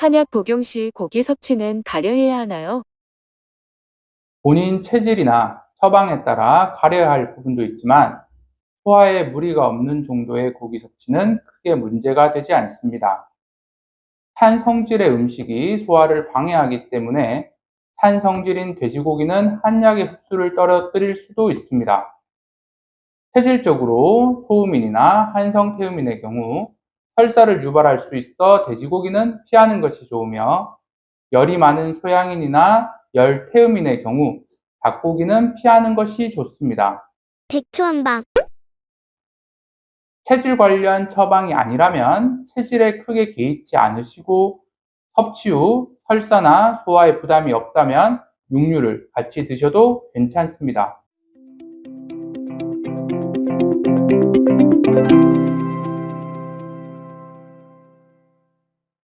한약 복용 시 고기 섭취는 가려해야 하나요? 본인 체질이나 처방에 따라 가려야 할 부분도 있지만 소화에 무리가 없는 정도의 고기 섭취는 크게 문제가 되지 않습니다. 탄 성질의 음식이 소화를 방해하기 때문에 탄 성질인 돼지고기는 한약의 흡수를 떨어뜨릴 수도 있습니다. 체질적으로 소음인이나 한성태음인의 경우 설사를 유발할 수 있어 돼지고기는 피하는 것이 좋으며 열이 많은 소양인이나 열태음인의 경우 닭고기는 피하는 것이 좋습니다. 백초한방 체질 관련 처방이 아니라면 체질에 크게 개의치 않으시고 섭취 후 설사나 소화에 부담이 없다면 육류를 같이 드셔도 괜찮습니다.